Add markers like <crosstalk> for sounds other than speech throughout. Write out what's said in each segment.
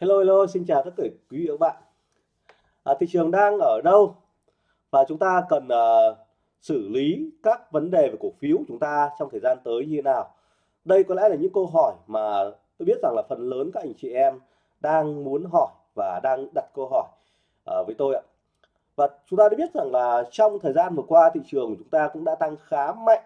Hello hello, xin chào tất cả quý vị và các bạn. À, thị trường đang ở đâu và chúng ta cần uh, xử lý các vấn đề về cổ phiếu chúng ta trong thời gian tới như thế nào? Đây có lẽ là những câu hỏi mà tôi biết rằng là phần lớn các anh chị em đang muốn hỏi và đang đặt câu hỏi uh, với tôi ạ. Và chúng ta đã biết rằng là trong thời gian vừa qua thị trường của chúng ta cũng đã tăng khá mạnh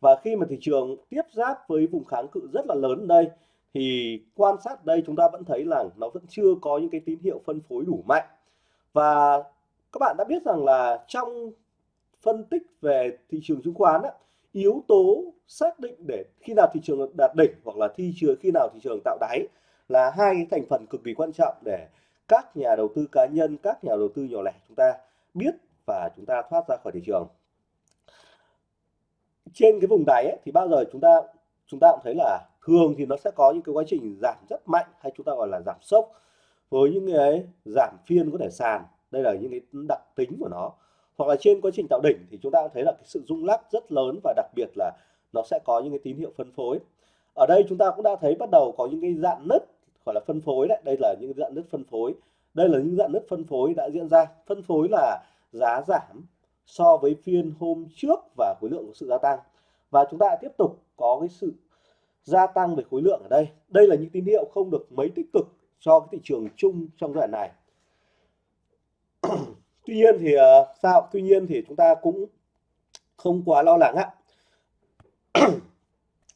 và khi mà thị trường tiếp giáp với vùng kháng cự rất là lớn đây thì quan sát đây chúng ta vẫn thấy là nó vẫn chưa có những cái tín hiệu phân phối đủ mạnh. Và các bạn đã biết rằng là trong phân tích về thị trường chứng khoán á, yếu tố xác định để khi nào thị trường đạt đỉnh hoặc là thị trường khi nào thị trường tạo đáy là hai cái thành phần cực kỳ quan trọng để các nhà đầu tư cá nhân các nhà đầu tư nhỏ lẻ chúng ta biết và chúng ta thoát ra khỏi thị trường. Trên cái vùng đáy ấy, thì bao giờ chúng ta chúng ta cũng thấy là thường thì nó sẽ có những cái quá trình giảm rất mạnh hay chúng ta gọi là giảm sốc với những cái giảm phiên có thể sàn. Đây là những cái đặc tính của nó. Hoặc là trên quá trình tạo đỉnh thì chúng ta thấy là cái sự rung lắc rất lớn và đặc biệt là nó sẽ có những cái tín hiệu phân phối. Ở đây chúng ta cũng đã thấy bắt đầu có những cái dạng nứt, gọi là phân phối đấy. Đây là những dạng nứt phân phối. Đây là những dạng nứt phân phối đã diễn ra. Phân phối là giá giảm so với phiên hôm trước và khối lượng của sự gia tăng. Và chúng ta tiếp tục có cái sự gia tăng về khối lượng ở đây. Đây là những tín hiệu không được mấy tích cực cho cái thị trường chung trong giai đoạn này. <clears throat> Tuy nhiên thì ờ, sao? Tuy nhiên thì chúng ta cũng không quá lo lắng ạ. <clears throat>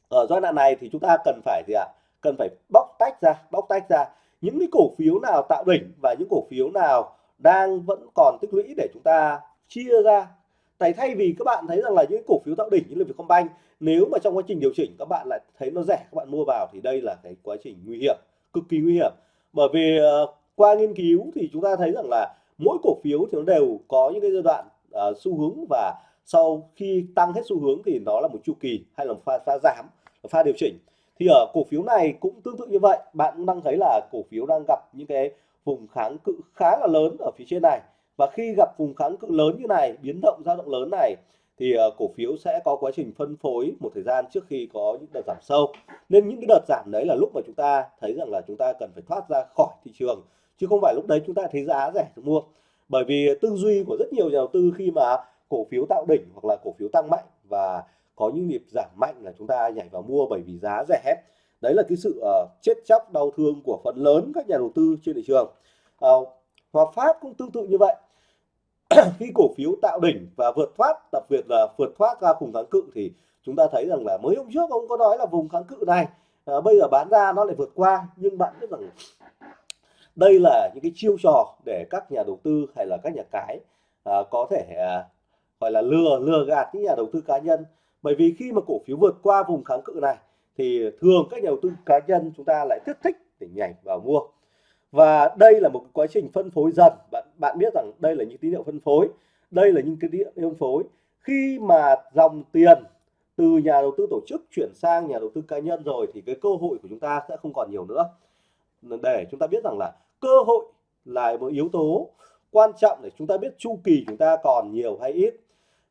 Ở giai đoạn này thì chúng ta cần phải gì ạ? Cần phải bóc tách ra, bóc tách ra. Những cái cổ phiếu nào tạo đỉnh và những cổ phiếu nào đang vẫn còn tích lũy để chúng ta chia ra tại thay vì các bạn thấy rằng là những cổ phiếu tạo đỉnh như là Vietcombank nếu mà trong quá trình điều chỉnh các bạn lại thấy nó rẻ các bạn mua vào thì đây là cái quá trình nguy hiểm cực kỳ nguy hiểm. Bởi vì uh, qua nghiên cứu thì chúng ta thấy rằng là mỗi cổ phiếu thì nó đều có những cái giai đoạn uh, xu hướng và sau khi tăng hết xu hướng thì nó là một chu kỳ hay là một pha, pha giảm pha điều chỉnh. Thì ở cổ phiếu này cũng tương tự như vậy bạn cũng đang thấy là cổ phiếu đang gặp những cái vùng kháng cự khá là lớn ở phía trên này và khi gặp vùng kháng cự lớn như này biến động dao động lớn này thì ờ, cổ phiếu sẽ có quá trình phân phối một thời gian trước khi có những đợt giảm sâu. Nên những cái đợt giảm đấy là lúc mà chúng ta thấy rằng là chúng ta cần phải thoát ra khỏi thị trường chứ không phải lúc đấy chúng ta thấy giá rẻ thì mua. Bởi vì tư duy của rất nhiều nhà đầu tư khi mà cổ phiếu tạo đỉnh hoặc là cổ phiếu tăng mạnh và có những nhịp giảm mạnh là chúng ta nhảy vào mua bởi vì giá rẻ đấy là cái sự uh, chết chóc đau thương của phần lớn các nhà đầu tư trên thị trường. Uh, Hòa Phát cũng tương tự như vậy. <coughs> khi cổ phiếu tạo đỉnh và vượt thoát đặc biệt là vượt thoát ra vùng kháng cự thì chúng ta thấy rằng là mới hôm trước ông có nói là vùng kháng cự này à, bây giờ bán ra nó lại vượt qua. Nhưng bạn biết rằng đây là những cái chiêu trò để các nhà đầu tư hay là các nhà cái à, có thể à, gọi là lừa lừa gạt những nhà đầu tư cá nhân. Bởi vì khi mà cổ phiếu vượt qua vùng kháng cự này thì thường các nhà đầu tư cá nhân chúng ta lại rất thích để nhảy vào mua và đây là một quá trình phân phối dần. Bạn bạn biết rằng đây là những tín hiệu phân phối. Đây là những cái tín hiệu phân phối. Khi mà dòng tiền từ nhà đầu tư tổ chức chuyển sang nhà đầu tư cá nhân rồi thì cái cơ hội của chúng ta sẽ không còn nhiều nữa. Để chúng ta biết rằng là cơ hội là một yếu tố quan trọng để chúng ta biết chu kỳ chúng ta còn nhiều hay ít.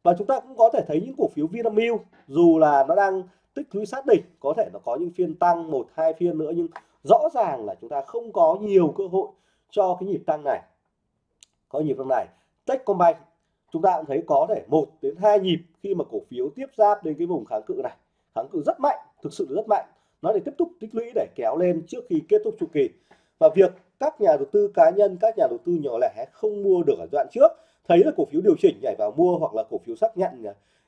Và chúng ta cũng có thể thấy những cổ phiếu Vinamilk, dù là nó đang tích lũy sát đỉnh, có thể nó có những phiên tăng một, hai phiên nữa, nhưng rõ ràng là chúng ta không có nhiều cơ hội cho cái nhịp tăng này. Có nhịp tăng này Techcombank chúng ta cũng thấy có thể một đến hai nhịp khi mà cổ phiếu tiếp giáp đến cái vùng kháng cự này. Kháng cự rất mạnh, thực sự rất mạnh. Nó để tiếp tục tích lũy để kéo lên trước khi kết thúc chu kỳ. Và việc các nhà đầu tư cá nhân, các nhà đầu tư nhỏ lẻ không mua được ở đoạn trước, thấy là cổ phiếu điều chỉnh nhảy vào mua hoặc là cổ phiếu xác nhận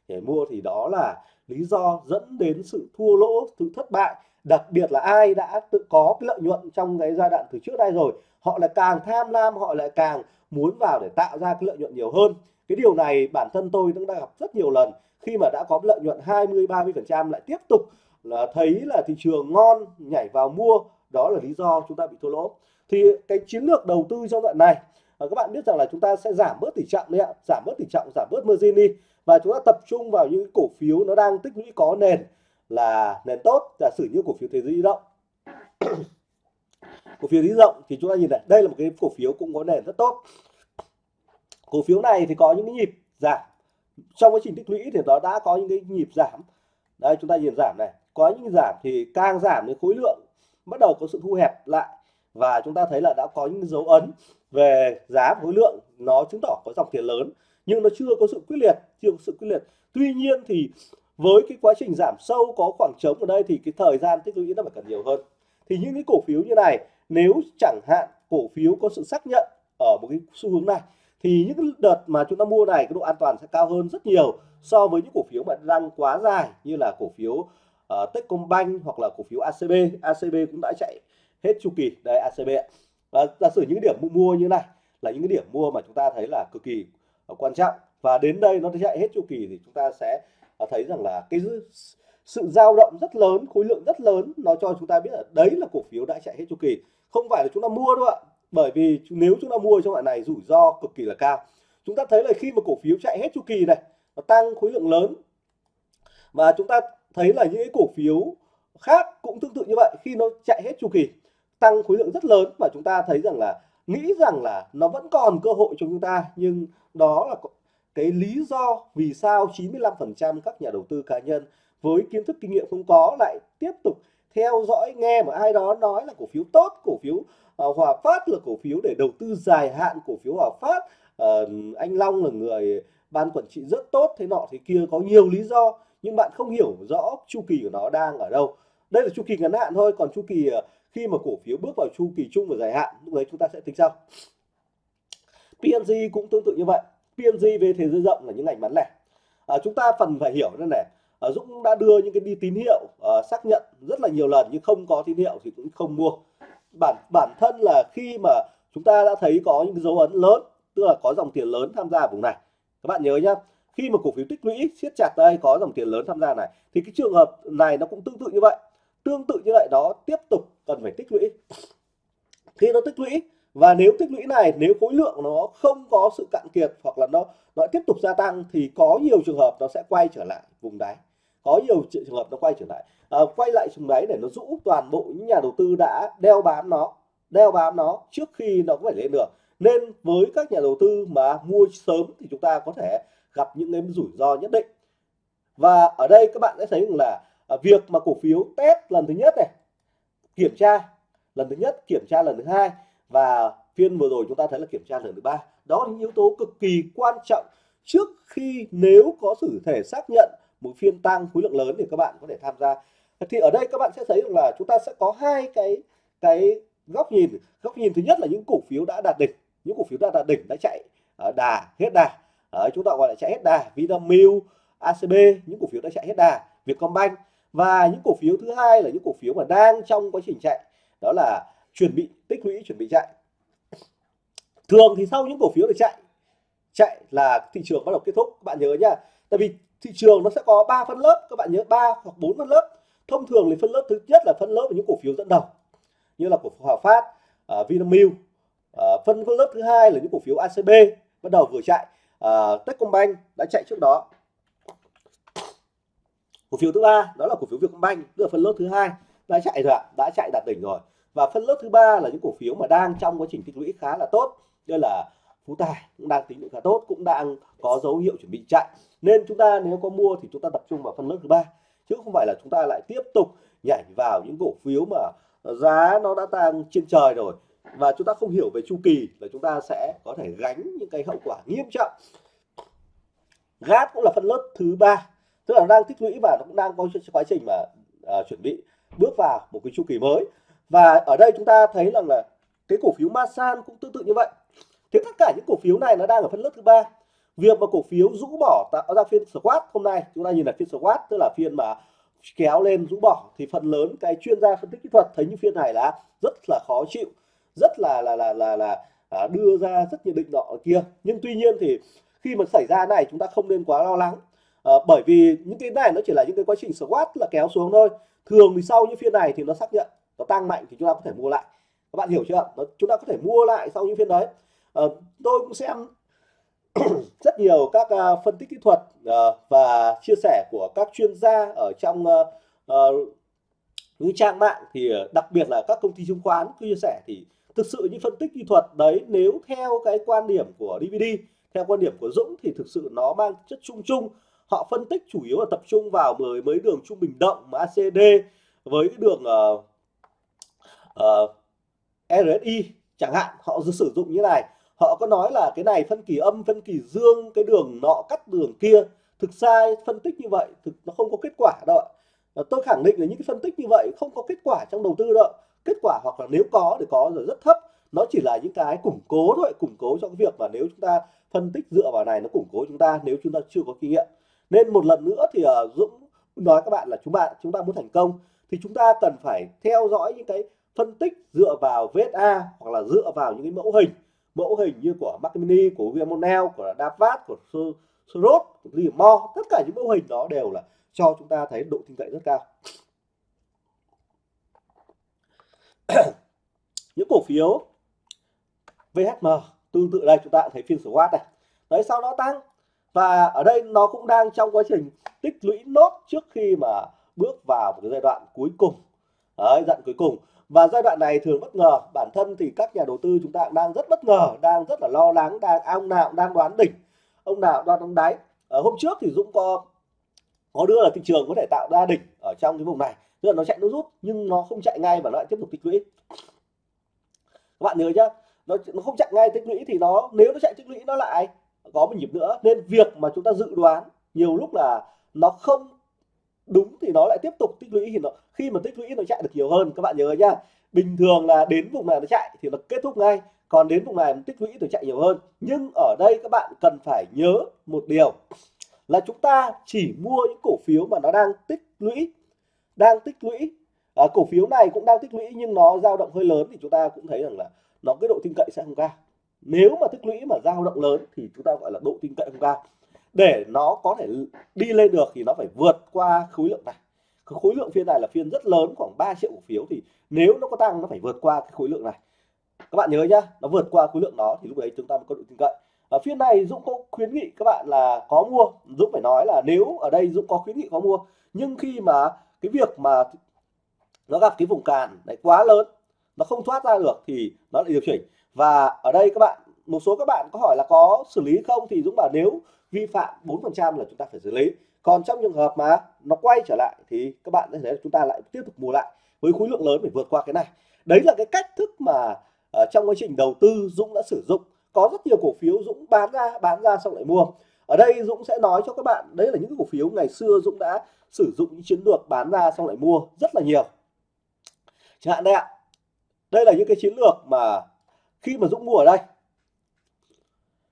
nhảy mua thì đó là lý do dẫn đến sự thua lỗ, sự thất bại đặc biệt là ai đã tự có cái lợi nhuận trong cái giai đoạn từ trước đây rồi, họ lại càng tham lam, họ lại càng muốn vào để tạo ra cái lợi nhuận nhiều hơn. Cái điều này bản thân tôi cũng đã gặp rất nhiều lần. Khi mà đã có lợi nhuận 20 30 phần trăm lại tiếp tục là thấy là thị trường ngon nhảy vào mua, đó là lý do chúng ta bị thua lỗ. Thì cái chiến lược đầu tư trong đoạn này ờ, các bạn biết rằng là chúng ta sẽ giảm bớt tỷ trọng đấy ạ, giảm bớt tỷ trọng, giảm bớt margin đi. Và chúng ta tập trung vào những cổ phiếu nó đang tích lũy có nền là nền tốt giả sử như cổ phiếu thế giới di động. <clears throat> Cổ phiếu di động thì chúng ta nhìn này đây là một cái cổ phiếu cũng có nền rất tốt. Cổ phiếu này thì có những cái nhịp giảm. Trong quá trình tích lũy thì nó đã có những cái nhịp giảm. Đây, chúng ta nhìn giảm này. Có những giảm thì càng giảm thì khối lượng bắt đầu có sự thu hẹp lại. Và chúng ta thấy là đã có những dấu ấn về giá khối lượng nó chứng tỏ có dòng tiền lớn, nhưng nó chưa có sự quyết liệt, chưa có sự quyết liệt. Tuy nhiên thì với cái quá trình giảm sâu có khoảng trống ở đây thì cái thời gian tích lũy nó phải cần nhiều hơn. Thì những cái cổ phiếu như này nếu chẳng hạn cổ phiếu có sự xác nhận ở một cái xu hướng này thì những cái đợt mà chúng ta mua này cái độ an toàn sẽ cao hơn rất nhiều so với những cổ phiếu mà đang quá dài như là cổ phiếu uh, Techcombank hoặc là cổ phiếu ACB ACB cũng đã chạy hết chu kỳ. Đây ACB và giả sử những điểm mua như này là những cái điểm mua mà chúng ta thấy là cực kỳ quan trọng. Và đến đây nó chạy hết chu kỳ thì chúng ta sẽ ta thấy rằng là cái sự dao động rất lớn, khối lượng rất lớn, nó cho chúng ta biết là đấy là cổ phiếu đã chạy hết chu kỳ. Không phải là chúng ta mua đâu ạ. Bởi vì nếu chúng ta mua trong loại này rủi ro cực kỳ là cao. Chúng ta thấy là khi mà cổ phiếu chạy hết chu kỳ này, nó tăng khối lượng lớn. Và chúng ta thấy là những cái cổ phiếu khác cũng tương tự như vậy, khi nó chạy hết chu kỳ, tăng khối lượng rất lớn. Và chúng ta thấy rằng là, nghĩ rằng là nó vẫn còn cơ hội cho chúng ta, nhưng đó là cái lý do vì sao 95% các nhà đầu tư cá nhân với kiến thức kinh nghiệm không có lại tiếp tục theo dõi nghe mà ai đó nói là cổ phiếu tốt cổ phiếu uh, Hòa Phát là cổ phiếu để đầu tư dài hạn cổ phiếu Hòa Phát uh, anh Long là người ban quản trị rất tốt thế nọ thế kia có nhiều lý do nhưng bạn không hiểu rõ chu kỳ của nó đang ở đâu. Đây là chu kỳ ngắn hạn thôi còn chu kỳ uh, khi mà cổ phiếu bước vào chu kỳ chung và dài hạn lúc đấy chúng ta sẽ tính sau. PNG cũng tương tự như vậy. PNG về thế giới rộng là những ngành bán lẻ. À, chúng ta phần phải hiểu đây này. À, Dũng đã đưa những cái đi tín hiệu à, xác nhận rất là nhiều lần nhưng không có tín hiệu thì cũng không mua. Bản bản thân là khi mà chúng ta đã thấy có những dấu ấn lớn tức là có dòng tiền lớn tham gia vùng này. Các bạn nhớ nhá khi mà cổ phiếu tích lũy siết chặt đây có dòng tiền lớn tham gia này thì cái trường hợp này nó cũng tương tự như vậy. Tương tự như vậy đó tiếp tục cần phải tích lũy. Khi nó tích lũy và nếu tích lũy này nếu khối lượng nó không có sự cạn kiệt hoặc là nó nó tiếp tục gia tăng thì có nhiều trường hợp nó sẽ quay trở lại vùng đáy. Có nhiều trường hợp nó quay trở lại. À, quay lại vùng đáy để nó rũ toàn bộ những nhà đầu tư đã đeo bám nó đeo bám nó trước khi nó có phải lên được. Nên với các nhà đầu tư mà mua sớm thì chúng ta có thể gặp những cái rủi ro nhất định. Và ở đây các bạn sẽ thấy rằng là à, việc mà cổ phiếu test lần thứ nhất này kiểm tra lần thứ nhất kiểm tra lần thứ hai và phiên vừa rồi chúng ta thấy là kiểm tra lần thứ ba. Đó là những yếu tố cực kỳ quan trọng trước khi nếu có sự thể xác nhận một phiên tăng khối lượng lớn thì các bạn có thể tham gia. Thì ở đây các bạn sẽ thấy là chúng ta sẽ có hai cái cái góc nhìn. Góc nhìn thứ nhất là những cổ phiếu đã đạt đỉnh. Những cổ phiếu đã đạt đỉnh đã chạy ờ, đà, hết đà. Ở chúng ta gọi là chạy hết đà. Vinamilk ACB những cổ phiếu đã chạy hết đà. Vietcombank. Và những cổ phiếu thứ hai là những cổ phiếu mà đang trong quá trình chạy. Đó là chuẩn bị tích lũy chuẩn bị chạy. Thường thì sau những cổ phiếu để chạy chạy là thị trường bắt đầu kết thúc. Các bạn nhớ nhá tại vì thị trường nó sẽ có 3 phân lớp các bạn nhớ 3 hoặc 4 phân lớp. Thông thường thì phân lớp thứ nhất là phân lớp của những cổ phiếu dẫn đầu như là cổ phiếu Hòa Phát uh, Vinamilk uh, phân phân lớp thứ hai là những cổ phiếu ACB bắt đầu vừa chạy. Uh, Techcombank đã chạy trước đó. Cổ phiếu thứ ba đó là cổ phiếu Vietcombank tức là phân lớp thứ hai đã chạy rồi ạ đã chạy đạt đỉnh rồi và phân lớp thứ ba là những cổ phiếu mà đang trong quá trình tích lũy khá là tốt. Đây là Phú Tài cũng đang tính lũy khá tốt cũng đang có dấu hiệu chuẩn bị chạy. Nên chúng ta nếu có mua thì chúng ta tập trung vào phân lớp thứ ba. Chứ không phải là chúng ta lại tiếp tục nhảy vào những cổ phiếu mà giá nó đã tăng trên trời rồi. Và chúng ta không hiểu về chu kỳ là chúng ta sẽ có thể gánh những cái hậu quả nghiêm trọng. Gáp cũng là phân lớp thứ ba. Tức là đang tích lũy và nó cũng đang có quá trình mà à, chuẩn bị bước vào một cái chu kỳ mới và ở đây chúng ta thấy rằng là cái cổ phiếu Masan cũng tương tự như vậy. Thế tất cả những cổ phiếu này nó đang ở phân lớp thứ ba. Việc mà cổ phiếu rũ bỏ tạo ra phiên squat hôm nay chúng ta nhìn là phiên squat tức là phiên mà kéo lên rũ bỏ thì phần lớn cái chuyên gia phân tích kỹ thuật thấy những phiên này là rất là khó chịu rất là là là là, là à, đưa ra rất nhiều định nọ kia. Nhưng tuy nhiên thì khi mà xảy ra này chúng ta không nên quá lo lắng. À, bởi vì những cái này nó chỉ là những cái quá trình squat là kéo xuống thôi. Thường thì sau những phiên này thì nó xác nhận nó tăng mạnh thì chúng ta có thể mua lại. Các bạn hiểu chưa nó, chúng ta có thể mua lại sau những phiên đấy. À, tôi cũng xem <clears throat> rất nhiều các uh, phân tích kỹ thuật uh, và chia sẻ của các chuyên gia ở trong uh, uh, những trang mạng. Thì đặc biệt là các công ty chứng khoán chia sẻ thì thực sự những phân tích kỹ thuật đấy nếu theo cái quan điểm của DVD theo quan điểm của Dũng thì thực sự nó mang chất chung chung. Họ phân tích chủ yếu là tập trung vào mười mấy đường trung bình động mà ACD với cái đường uh, Ờ, uh, RSI chẳng hạn họ sử dụng như này. Họ có nói là cái này phân kỳ âm phân kỳ dương cái đường nọ cắt đường kia. Thực ra phân tích như vậy thực nó không có kết quả đâu ạ. Tôi khẳng định là những cái phân tích như vậy không có kết quả trong đầu tư đâu kết quả hoặc là nếu có thì có rồi rất thấp. Nó chỉ là những cái củng cố thôi củng cố cho cái việc mà nếu chúng ta phân tích dựa vào này nó củng cố chúng ta nếu chúng ta chưa có kinh nghiệm. Nên một lần nữa thì uh, Dũng nói các bạn là chúng bạn chúng ta muốn thành công thì chúng ta cần phải theo dõi những cái phân tích dựa vào VSA hoặc là dựa vào những cái mẫu hình. Mẫu hình như của Mac Mini của Viamonel, của Davat của Srot của limo tất cả những mẫu hình đó đều là cho chúng ta thấy độ tin cậy rất cao. <coughs> Những cổ phiếu VHM tương tự đây chúng ta thấy phiên SWOT này. Đấy sau đó tăng. Và ở đây nó cũng đang trong quá trình tích lũy nốt trước khi mà bước vào một cái giai đoạn cuối cùng đấy, dặn cuối cùng. Và giai đoạn này thường bất ngờ. Bản thân thì các nhà đầu tư chúng ta đang rất bất ngờ đang rất là lo lắng đang ông nào đang đoán đỉnh ông nào đoán đáy. Ở hôm trước thì Dũng có có đưa là thị trường có thể tạo ra đỉnh ở trong cái vùng này. Tức là nó chạy nó rút nhưng nó không chạy ngay và nó lại tiếp tục tích lũy. Các bạn nhớ nhá nó nó không chạy ngay tích lũy thì nó nếu nó chạy tích lũy nó lại có một nhịp nữa. Nên việc mà chúng ta dự đoán nhiều lúc là nó không đúng thì nó lại tiếp tục tích lũy thì nó khi mà tích lũy nó chạy được nhiều hơn các bạn nhớ nhá. Bình thường là đến vùng này nó chạy thì nó kết thúc ngay còn đến vùng này tích lũy nó chạy nhiều hơn. Nhưng ở đây các bạn cần phải nhớ một điều là chúng ta chỉ mua những cổ phiếu mà nó đang tích lũy đang tích lũy. À, cổ phiếu này cũng đang tích lũy nhưng nó dao động hơi lớn thì chúng ta cũng thấy rằng là nó cái độ tin cậy sẽ không cao. Nếu mà tích lũy mà dao động lớn thì chúng ta gọi là độ tin cậy không cao để nó có thể đi lên được thì nó phải vượt qua khối lượng này. Cái khối lượng phiên này là phiên rất lớn, khoảng 3 triệu cổ phiếu. Thì nếu nó có tăng, nó phải vượt qua cái khối lượng này. Các bạn nhớ nhá, nó vượt qua khối lượng đó thì lúc đấy chúng ta mới có độ tin cậy. Ở phiên này Dũng có khuyến nghị các bạn là có mua. Dũng phải nói là nếu ở đây Dũng có khuyến nghị có mua, nhưng khi mà cái việc mà nó gặp cái vùng cản này quá lớn, nó không thoát ra được thì nó lại điều chỉnh. Và ở đây các bạn một số các bạn có hỏi là có xử lý không thì Dũng bảo nếu vi phạm 4% là chúng ta phải xử lý. Còn trong trường hợp mà nó quay trở lại thì các bạn thấy chúng ta lại tiếp tục mua lại với khối lượng lớn để vượt qua cái này. Đấy là cái cách thức mà uh, trong quá trình đầu tư Dũng đã sử dụng. Có rất nhiều cổ phiếu Dũng bán ra bán ra xong lại mua. Ở đây Dũng sẽ nói cho các bạn đấy là những cổ phiếu ngày xưa Dũng đã sử dụng những chiến lược bán ra xong lại mua rất là nhiều. Chẳng hạn đây ạ. Đây là những cái chiến lược mà khi mà Dũng mua ở đây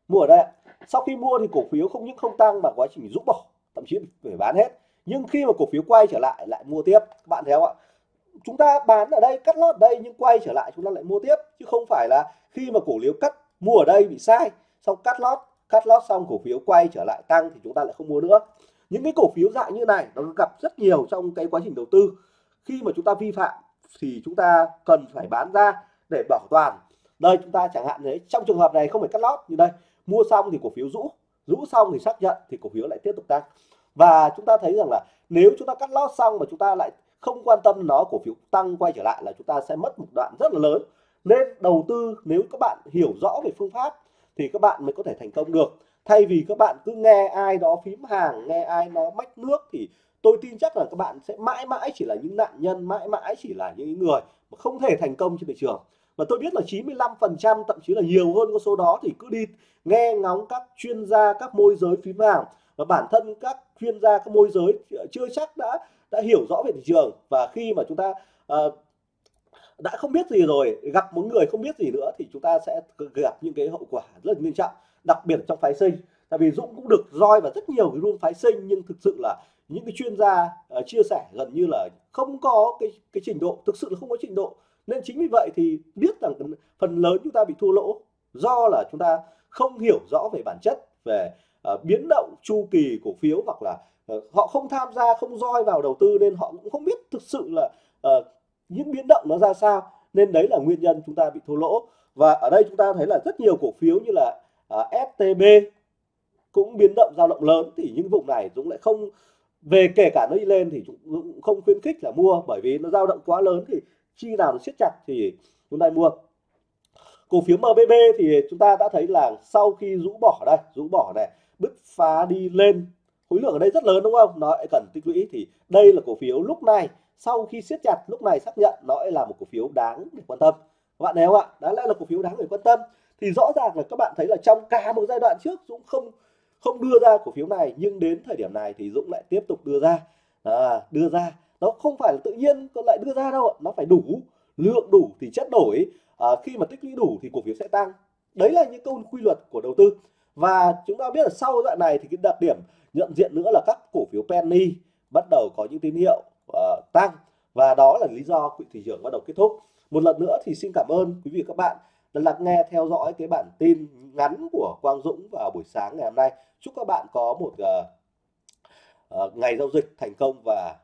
mua ở đây sau khi mua thì cổ phiếu không những không tăng mà quá trình rũ bỏ, thậm chí phải bán hết. Nhưng khi mà cổ phiếu quay trở lại lại mua tiếp. Các bạn thấy không ạ? Chúng ta bán ở đây, cắt lót ở đây nhưng quay trở lại chúng ta lại mua tiếp. Chứ không phải là khi mà cổ phiếu cắt, mua ở đây bị sai. Xong cắt lót cắt lót xong cổ phiếu quay trở lại tăng thì chúng ta lại không mua nữa. Những cái cổ phiếu dạng như này nó gặp rất nhiều trong cái quá trình đầu tư. Khi mà chúng ta vi phạm thì chúng ta cần phải bán ra để bảo toàn. Đây, chúng ta chẳng hạn đấy trong trường hợp này không phải cắt lót như đây mua xong thì cổ phiếu rũ rũ xong thì xác nhận thì cổ phiếu lại tiếp tục tăng. Và chúng ta thấy rằng là nếu chúng ta cắt lót xong mà chúng ta lại không quan tâm nó, cổ phiếu tăng quay trở lại là chúng ta sẽ mất một đoạn rất là lớn. Nên đầu tư, nếu các bạn hiểu rõ về phương pháp thì các bạn mới có thể thành công được. Thay vì các bạn cứ nghe ai đó phím hàng, nghe ai nó mách nước thì tôi tin chắc là các bạn sẽ mãi mãi chỉ là những nạn nhân, mãi mãi chỉ là những người mà không thể thành công trên thị trường và tôi biết là 95% thậm chí là nhiều hơn con số đó thì cứ đi nghe ngóng các chuyên gia các môi giới phím hàng và bản thân các chuyên gia các môi giới chưa chắc đã đã hiểu rõ về thị trường. Và khi mà chúng ta uh, đã không biết gì rồi gặp một người không biết gì nữa thì chúng ta sẽ gặp những cái hậu quả rất là nghiêm trọng đặc biệt trong phái sinh. Tại vì Dũng cũng được roi và rất nhiều cái room phái sinh nhưng thực sự là những cái chuyên gia uh, chia sẻ gần như là không có cái cái trình độ thực sự là không có trình độ. Nên chính vì vậy thì biết rằng phần lớn chúng ta bị thua lỗ do là chúng ta không hiểu rõ về bản chất về uh, biến động chu kỳ cổ phiếu hoặc là uh, họ không tham gia không roi vào đầu tư nên họ cũng không biết thực sự là uh, những biến động nó ra sao. Nên đấy là nguyên nhân chúng ta bị thua lỗ. Và ở đây chúng ta thấy là rất nhiều cổ phiếu như là uh, STB cũng biến động dao động lớn. Thì những vùng này Dũng lại không về kể cả nó đi lên thì cũng không khuyến khích là mua, bởi vì nó dao động quá lớn thì chi nào nó siết chặt thì chúng ta mua. Cổ phiếu MBB thì chúng ta đã thấy là sau khi rũ bỏ đây, rũ bỏ này, bứt phá đi lên, khối lượng ở đây rất lớn đúng không? Nó lại cần tích lũy thì đây là cổ phiếu lúc này, sau khi siết chặt, lúc này xác nhận nó là một cổ phiếu đáng để quan tâm. Các bạn thấy không ạ? Đó là cổ phiếu đáng để quan tâm. Thì rõ ràng là các bạn thấy là trong cả một giai đoạn trước Dũng không không đưa ra cổ phiếu này nhưng đến thời điểm này thì Dũng lại tiếp tục đưa ra. À, đưa ra. Nó không phải là tự nhiên còn lại đưa ra đâu nó phải đủ lượng đủ thì chất đổi. À, khi mà tích lũy đủ thì cổ phiếu sẽ tăng. Đấy là những câu quy luật của đầu tư. Và chúng ta biết là sau đoạn này thì cái đặc điểm nhận diện nữa là các cổ phiếu penny bắt đầu có những tín hiệu uh, tăng. Và đó là lý do quỹ thị trường bắt đầu kết thúc. Một lần nữa thì xin cảm ơn quý vị các bạn đã lắng nghe theo dõi cái bản tin ngắn của Quang Dũng vào buổi sáng ngày hôm nay chúc các bạn có một uh, uh, ngày giao dịch thành công và